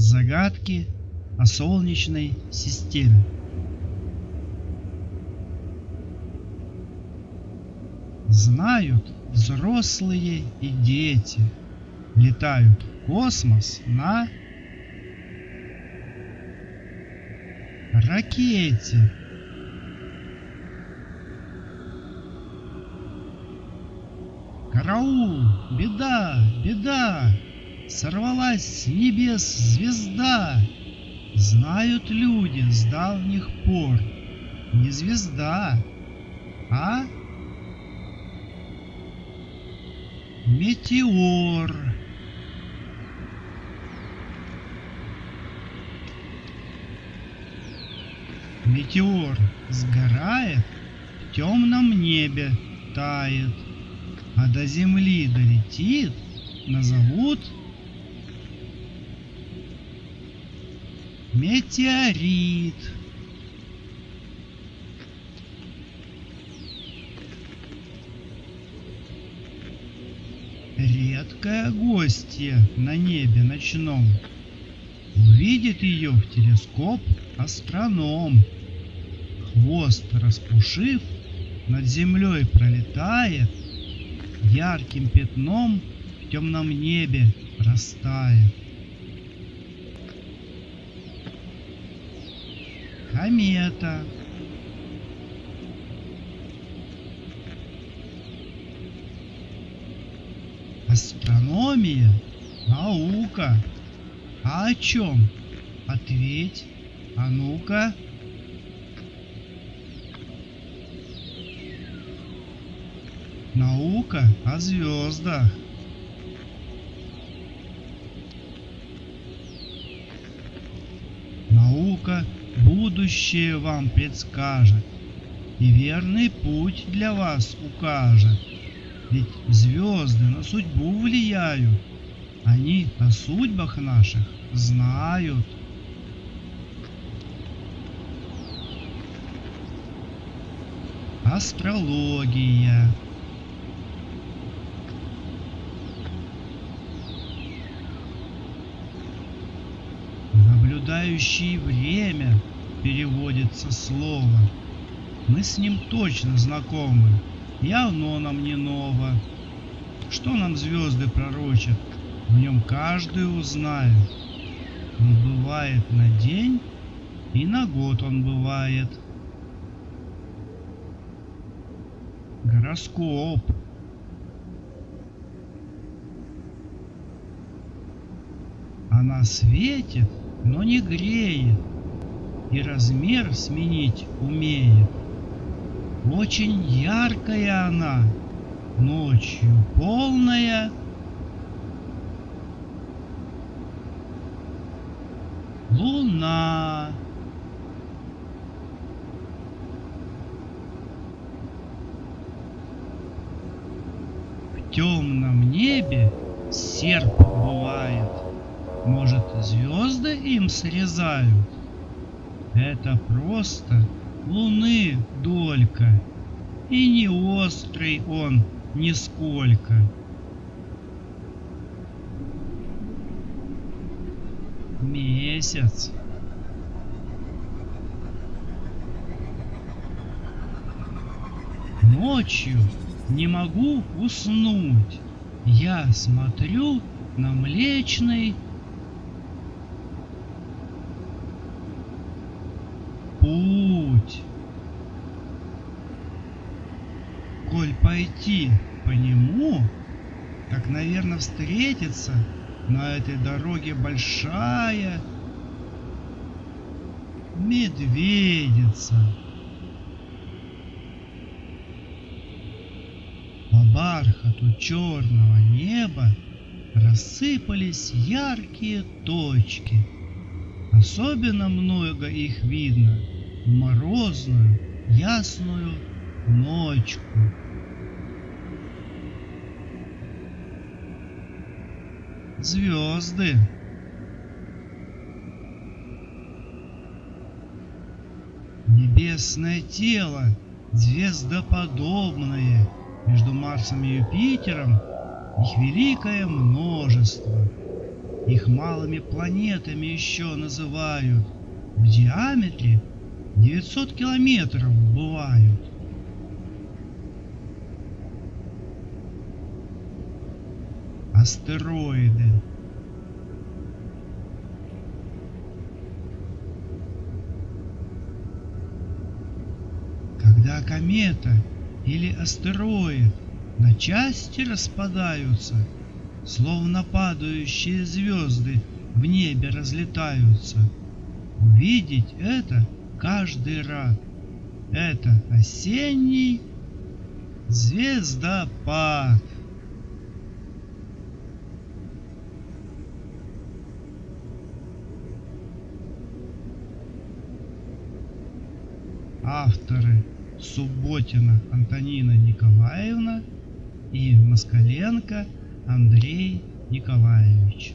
Загадки о Солнечной системе. Знают взрослые и дети, летают в космос на ракете. Караул! Беда! Беда! Сорвалась с небес звезда! Знают люди с давних пор. Не звезда, а метеор. Метеор сгорает, в темном небе тает, а до земли долетит, назовут метеорит. Редкая гостья на небе ночном. Увидит ее в телескоп астроном. Хвост распушив, над землей пролетает, Ярким пятном в темном небе растает. Комета. Астрономия – наука. А о чем? Ответь. А ну-ка. Наука о звездах. Наука будущее вам предскажет и верный путь для вас укажет. Ведь звезды на судьбу влияют, они о судьбах наших знают. Астрология. Наблюдающий время переводится слово. Мы с ним точно знакомы, и оно нам не ново. Что нам звезды пророчат, в нем каждый узнает. Он бывает на день, и на год он бывает. Гороскоп. Она светит, но не греет, и размер сменить умеет. Очень яркая она, ночью полная. Луна. В темном небе серп бывает. Может, звезды им срезают? Это просто луны долька, и не острый он нисколько. Месяц. Ночью не могу уснуть. Я смотрю на млечный путь. Коль пойти по нему, так, наверное, встретится на этой дороге большая медведица. По бархату черного неба рассыпались яркие точки. Особенно много их видно в морозную, ясную ночку. Звезды. Небесное тело, звездоподобное, между Марсом и Юпитером их великое множество. Их малыми планетами еще называют. В диаметре 900 километров бывают. Астероиды. Когда комета или астероид на части распадаются, словно падающие звезды в небе разлетаются. Увидеть это каждый рад. Это осенний звездопад. Авторы Субботина Антонина Николаевна и Москаленко Андрей Николаевич.